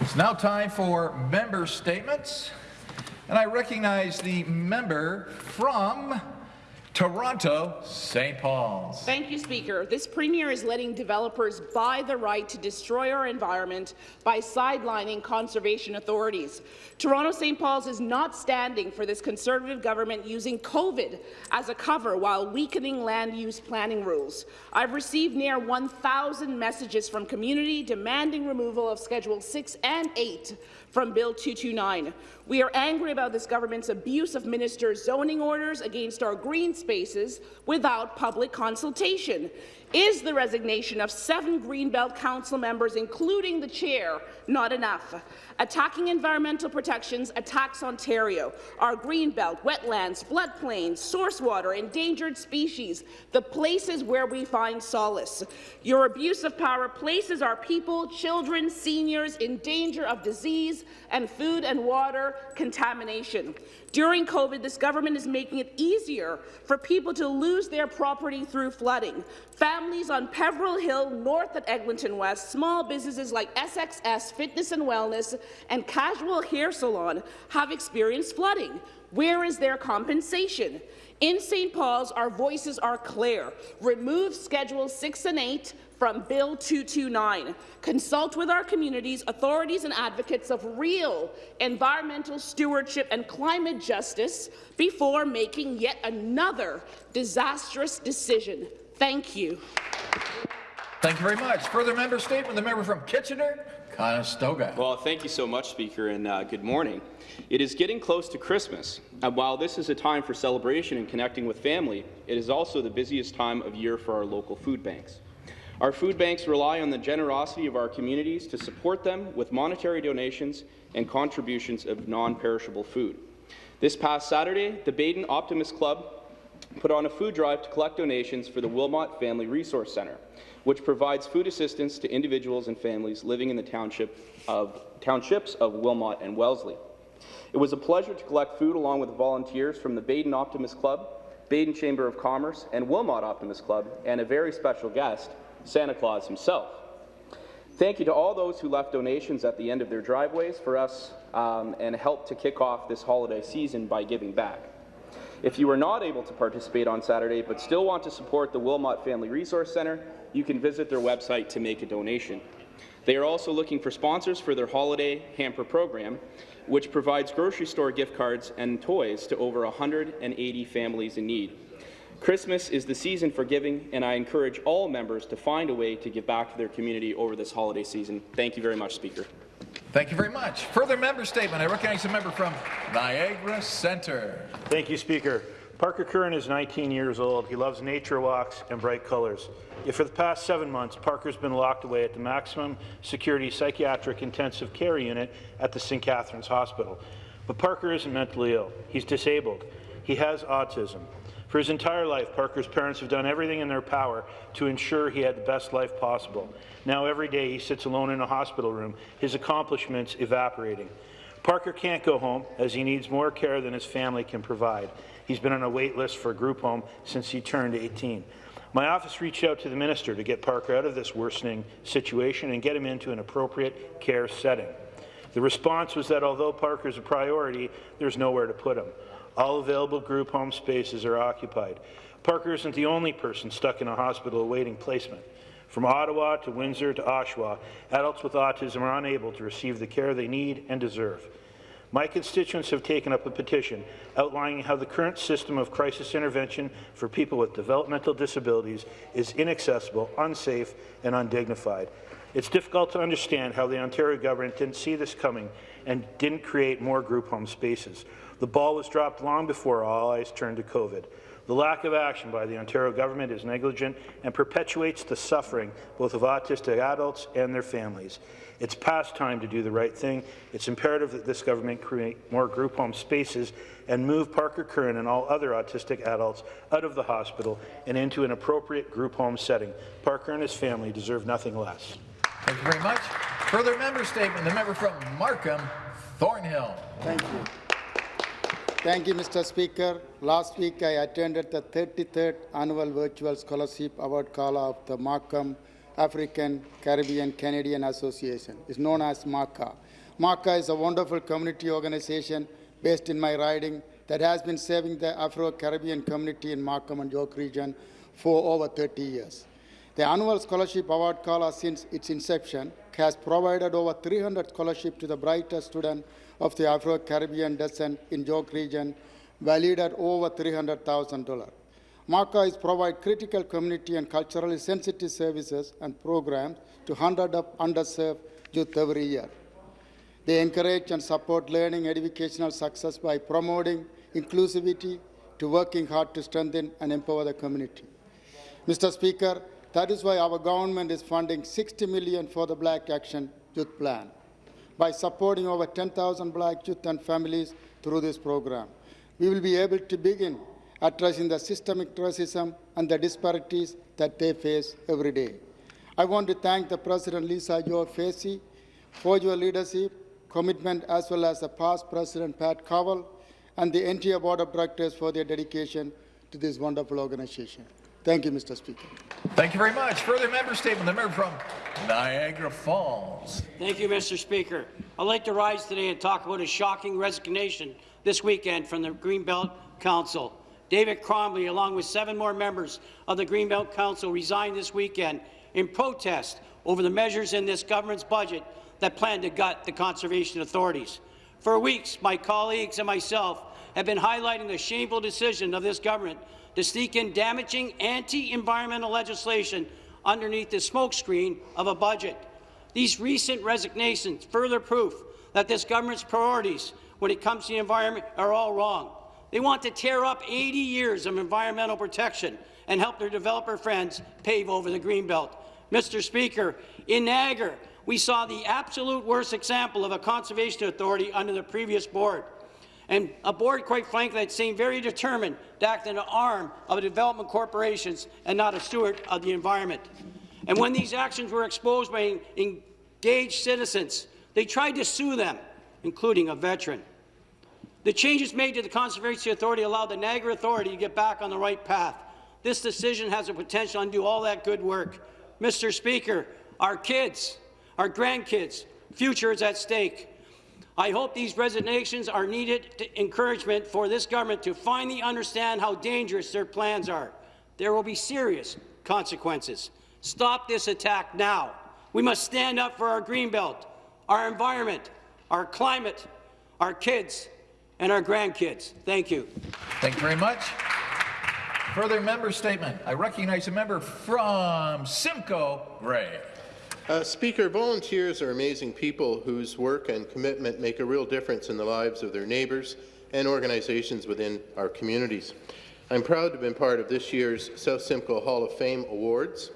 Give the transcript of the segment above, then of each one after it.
It's now time for member statements, and I recognize the member from Toronto, St. Paul's. Thank you, Speaker. This Premier is letting developers buy the right to destroy our environment by sidelining conservation authorities. Toronto St. Paul's is not standing for this Conservative government using COVID as a cover while weakening land use planning rules. I've received near 1,000 messages from community demanding removal of Schedule 6 and 8 from Bill 229. We are angry about this government's abuse of ministers' zoning orders against our green spaces without public consultation. Is the resignation of seven Greenbelt Council members, including the chair, not enough? Attacking environmental protections attacks Ontario, our Greenbelt, wetlands, floodplains, source water, endangered species, the places where we find solace. Your abuse of power places our people, children, seniors in danger of disease and food and water contamination. During COVID, this government is making it easier for people to lose their property through flooding. Families on Peveril Hill, north at Eglinton West, small businesses like SXS Fitness and Wellness and Casual Hair Salon have experienced flooding. Where is their compensation? In St. Paul's, our voices are clear. Remove Schedule 6 and 8 from Bill 229. Consult with our communities, authorities and advocates of real environmental stewardship and climate justice before making yet another disastrous decision. Thank you. Thank you very much. Further member statement, the member from Kitchener, Conestoga. Well, thank you so much, Speaker, and uh, good morning. It is getting close to Christmas, and while this is a time for celebration and connecting with family, it is also the busiest time of year for our local food banks. Our food banks rely on the generosity of our communities to support them with monetary donations and contributions of non-perishable food. This past Saturday, the Baden Optimist Club put on a food drive to collect donations for the Wilmot Family Resource Centre, which provides food assistance to individuals and families living in the township of, townships of Wilmot and Wellesley. It was a pleasure to collect food along with volunteers from the Baden Optimist Club, Baden Chamber of Commerce, and Wilmot Optimist Club, and a very special guest, Santa Claus himself. Thank you to all those who left donations at the end of their driveways for us um, and helped to kick off this holiday season by giving back. If you were not able to participate on Saturday but still want to support the Wilmot Family Resource Centre, you can visit their website to make a donation. They are also looking for sponsors for their holiday hamper program, which provides grocery store gift cards and toys to over 180 families in need. Christmas is the season for giving, and I encourage all members to find a way to give back to their community over this holiday season. Thank you very much, Speaker. Thank you very much. Further member statement. I recognize a member from Niagara Centre. Thank you, Speaker. Parker Curran is 19 years old. He loves nature walks and bright colours. Yet for the past seven months, Parker's been locked away at the maximum security psychiatric intensive care unit at the St. Catharines Hospital. But Parker isn't mentally ill. He's disabled. He has autism. For his entire life, Parker's parents have done everything in their power to ensure he had the best life possible. Now every day he sits alone in a hospital room, his accomplishments evaporating. Parker can't go home as he needs more care than his family can provide. He's been on a wait list for a group home since he turned 18. My office reached out to the minister to get Parker out of this worsening situation and get him into an appropriate care setting. The response was that although Parker is a priority, there's nowhere to put him. All available group home spaces are occupied. Parker isn't the only person stuck in a hospital awaiting placement. From Ottawa to Windsor to Oshawa, adults with autism are unable to receive the care they need and deserve. My constituents have taken up a petition outlining how the current system of crisis intervention for people with developmental disabilities is inaccessible, unsafe, and undignified. It's difficult to understand how the Ontario government didn't see this coming and didn't create more group home spaces. The ball was dropped long before all eyes turned to COVID. The lack of action by the Ontario government is negligent and perpetuates the suffering both of autistic adults and their families. It's past time to do the right thing. It's imperative that this government create more group home spaces and move Parker Curran and all other autistic adults out of the hospital and into an appropriate group home setting. Parker and his family deserve nothing less. Thank you very much. Further member statement. The member from Markham, Thornhill. Thank you. Thank you, Mr. Speaker. Last week, I attended the 33rd Annual Virtual Scholarship Award Gala of the Markham African Caribbean Canadian Association. It's known as MACA. MACA is a wonderful community organization based in my riding that has been serving the Afro-Caribbean community in Markham and York region for over 30 years. The annual scholarship award call since its inception has provided over 300 scholarships to the brightest students of the Afro-Caribbean descent in York region, valued at over $300,000. MACA is provide critical community and culturally sensitive services and programs to hundreds of underserved youth every year. They encourage and support learning and educational success by promoting inclusivity to working hard to strengthen and empower the community. Mr. Speaker, that is why our government is funding 60 million for the Black Action Youth Plan by supporting over 10,000 black youth and families through this program. We will be able to begin addressing the systemic racism and the disparities that they face every day. I want to thank the President Lisa Joe for your leadership, commitment, as well as the past President Pat Cowell and the entire Board of Directors for their dedication to this wonderful organization. Thank you, Mr. Speaker. Thank you very much. Further member statement, the member from Niagara Falls. Thank you, Mr. Speaker. I'd like to rise today and talk about a shocking resignation this weekend from the Greenbelt Council. David Crombie, along with seven more members of the Greenbelt Council, resigned this weekend in protest over the measures in this government's budget that plan to gut the conservation authorities. For weeks, my colleagues and myself have been highlighting the shameful decision of this government to sneak in damaging anti-environmental legislation underneath the smokescreen of a budget. These recent resignations further proof that this government's priorities when it comes to the environment are all wrong. They want to tear up 80 years of environmental protection and help their developer friends pave over the Greenbelt. Mr. Speaker, in Niagara, we saw the absolute worst example of a conservation authority under the previous board and a board, quite frankly, that seemed very determined to act in an arm of development corporations and not a steward of the environment. And when these actions were exposed by engaged citizens, they tried to sue them, including a veteran. The changes made to the Conservation Authority allowed the Niagara Authority to get back on the right path. This decision has the potential to undo all that good work. Mr. Speaker, our kids, our grandkids, future is at stake. I hope these resignations are needed encouragement for this government to finally understand how dangerous their plans are. There will be serious consequences. Stop this attack now. We must stand up for our Greenbelt, our environment, our climate, our kids, and our grandkids. Thank you. Thank you very much. Further member statement. I recognize a member from Simcoe Grey. Uh, Speaker, volunteers are amazing people whose work and commitment make a real difference in the lives of their neighbours and organizations within our communities. I'm proud to have been part of this year's South Simcoe Hall of Fame Awards.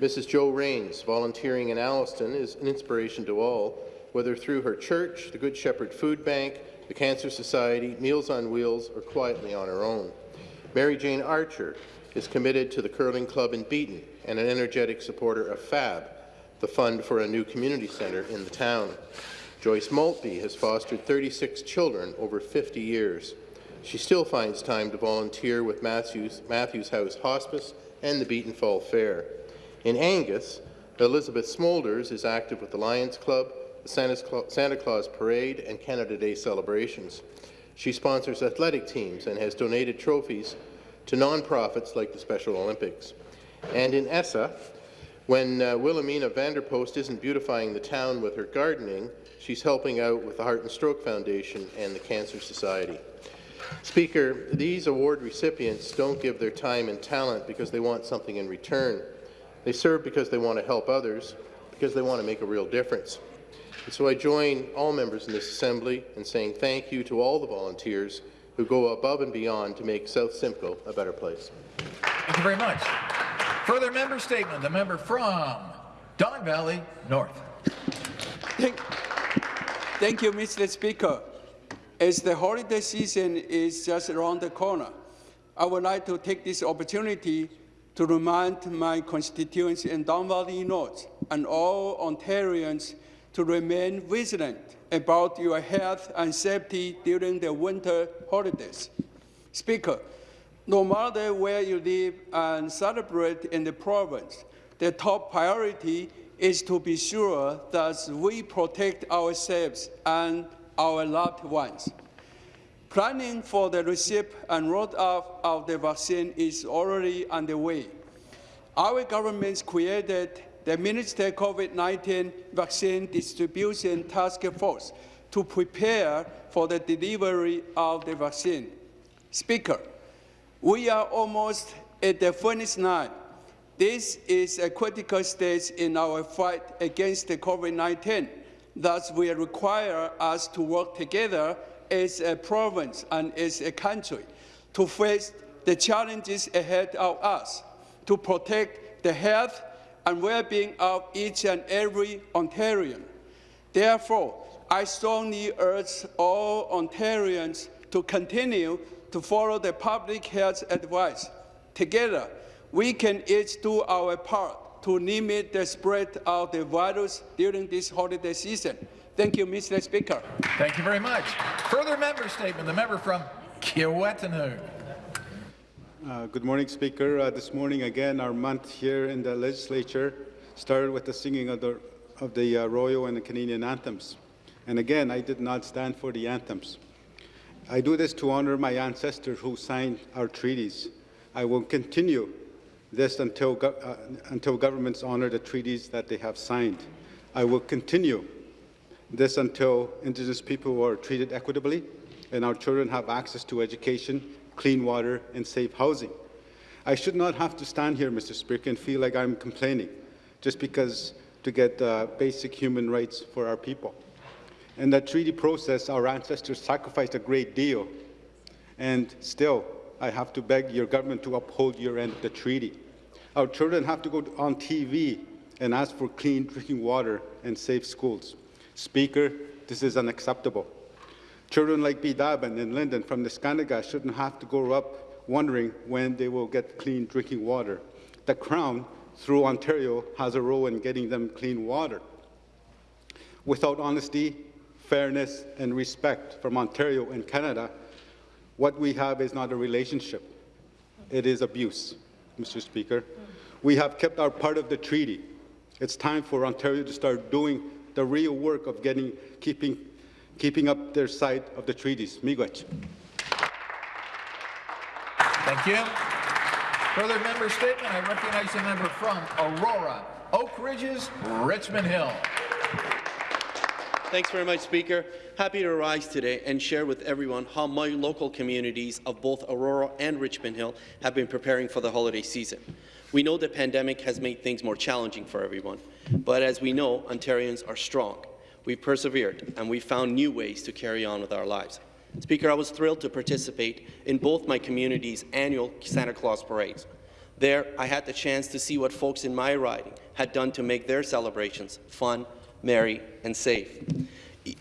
Mrs. Jo Rains, volunteering in Alliston, is an inspiration to all, whether through her church, the Good Shepherd Food Bank, the Cancer Society, Meals on Wheels, or quietly on her own. Mary Jane Archer is committed to the Curling Club in Beeton and an energetic supporter of FAB, the fund for a new community centre in the town. Joyce Maltby has fostered 36 children over 50 years. She still finds time to volunteer with Matthews, Matthews House Hospice and the Beeton Fall Fair. In Angus, Elizabeth Smolders is active with the Lions Club, the Santa Claus Parade, and Canada Day celebrations. She sponsors athletic teams and has donated trophies to nonprofits like the Special Olympics. And in Essa, when uh, Wilhelmina Vanderpost isn't beautifying the town with her gardening, she's helping out with the Heart and Stroke Foundation and the Cancer Society. Speaker, these award recipients don't give their time and talent because they want something in return. They serve because they want to help others, because they want to make a real difference. And so I join all members in this Assembly in saying thank you to all the volunteers who go above and beyond to make South Simcoe a better place. Thank you very much. Further member statement, the member from Don Valley North. Thank, thank you, Mr. Speaker. As the holiday season is just around the corner, I would like to take this opportunity to remind my constituents in Don Valley North and all Ontarians to remain vigilant about your health and safety during the winter holidays. Speaker, no matter where you live and celebrate in the province, the top priority is to be sure that we protect ourselves and our loved ones. Planning for the receipt and rollout of the vaccine is already underway. Our government created the Minister COVID-19 Vaccine Distribution Task Force to prepare for the delivery of the vaccine. Speaker, we are almost at the finish line. This is a critical stage in our fight against the COVID-19. Thus, will require us to work together as a province and as a country to face the challenges ahead of us, to protect the health and well-being of each and every Ontarian. Therefore, I strongly urge all Ontarians to continue to follow the public health advice. Together, we can each do our part to limit the spread of the virus during this holiday season. Thank you, Mr. Speaker. Thank you very much. Further member statement, the member from Kiiwetinoong. Uh, good morning, Speaker. Uh, this morning, again, our month here in the legislature started with the singing of the, of the uh, Royal and the Canadian anthems. And again, I did not stand for the anthems. I do this to honor my ancestors who signed our treaties. I will continue this until, uh, until governments honor the treaties that they have signed. I will continue this until Indigenous people are treated equitably and our children have access to education, clean water, and safe housing. I should not have to stand here, Mr. Speaker, and feel like I'm complaining just because to get uh, basic human rights for our people. In that treaty process, our ancestors sacrificed a great deal, and still, I have to beg your government to uphold your end of the treaty. Our children have to go on TV and ask for clean drinking water and safe schools. Speaker, this is unacceptable. Children like B. Daban and Lyndon from Neskantaga shouldn't have to grow up wondering when they will get clean drinking water. The Crown, through Ontario, has a role in getting them clean water. Without honesty, fairness, and respect from Ontario and Canada, what we have is not a relationship. It is abuse, Mr. Speaker. We have kept our part of the treaty. It's time for Ontario to start doing the real work of getting, keeping, keeping up their side of the treaties. Miigwech. Thank you. Further member statement, I recognize the member from Aurora, Oak Ridges, Richmond Hill. Thanks very much, Speaker. Happy to rise today and share with everyone how my local communities of both Aurora and Richmond Hill have been preparing for the holiday season. We know the pandemic has made things more challenging for everyone, but as we know, Ontarians are strong. We've persevered, and we've found new ways to carry on with our lives. Speaker, I was thrilled to participate in both my community's annual Santa Claus parades. There, I had the chance to see what folks in my riding had done to make their celebrations fun, merry, and safe.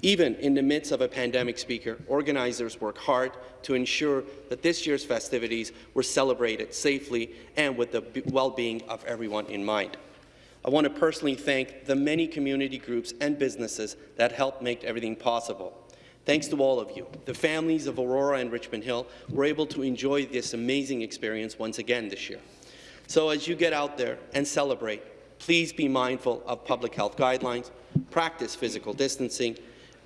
Even in the midst of a pandemic, Speaker, organizers work hard to ensure that this year's festivities were celebrated safely and with the well-being of everyone in mind. I want to personally thank the many community groups and businesses that helped make everything possible. Thanks to all of you, the families of Aurora and Richmond Hill were able to enjoy this amazing experience once again this year. So as you get out there and celebrate, please be mindful of public health guidelines, practice physical distancing,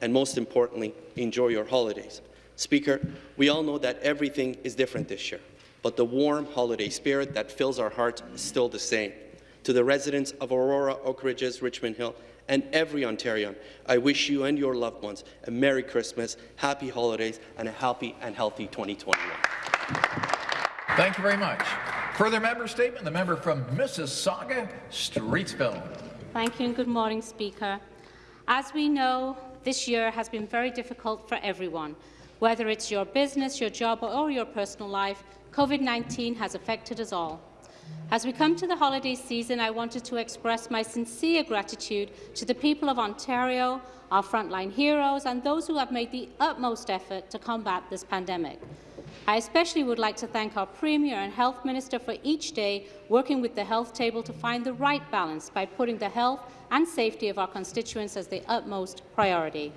and most importantly, enjoy your holidays. Speaker, we all know that everything is different this year, but the warm holiday spirit that fills our hearts is still the same. To the residents of Aurora, Oak Ridges, Richmond Hill, and every Ontarian, I wish you and your loved ones a Merry Christmas, Happy Holidays, and a happy and healthy 2021. Thank you very much. Further member statement, the member from Mississauga, Streetsville. Thank you and good morning, Speaker. As we know, this year has been very difficult for everyone. Whether it's your business, your job or your personal life, COVID-19 has affected us all. As we come to the holiday season, I wanted to express my sincere gratitude to the people of Ontario, our frontline heroes, and those who have made the utmost effort to combat this pandemic. I especially would like to thank our Premier and Health Minister for each day working with the health table to find the right balance by putting the health and safety of our constituents as the utmost priority.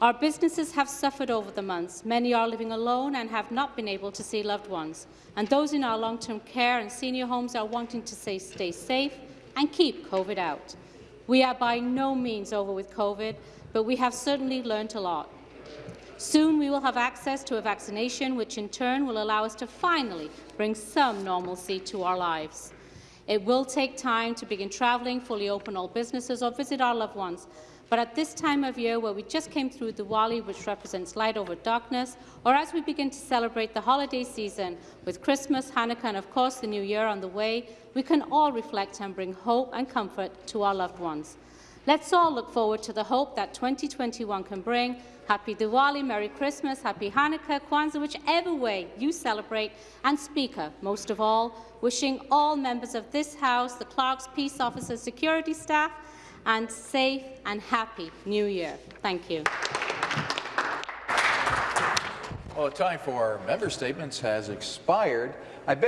Our businesses have suffered over the months. Many are living alone and have not been able to see loved ones. And those in our long-term care and senior homes are wanting to stay, stay safe and keep COVID out. We are by no means over with COVID, but we have certainly learned a lot. Soon we will have access to a vaccination, which in turn will allow us to finally bring some normalcy to our lives. It will take time to begin travelling, fully open all businesses or visit our loved ones, but at this time of year where we just came through Diwali, which represents light over darkness, or as we begin to celebrate the holiday season with Christmas, Hanukkah and of course the New Year on the way, we can all reflect and bring hope and comfort to our loved ones. Let's all look forward to the hope that 2021 can bring. Happy Diwali, Merry Christmas, Happy Hanukkah, Kwanzaa, whichever way you celebrate. And Speaker, most of all, wishing all members of this House, the clerks, peace officers, security staff, and safe and happy New Year. Thank you. Well, the time for member statements has expired. I beg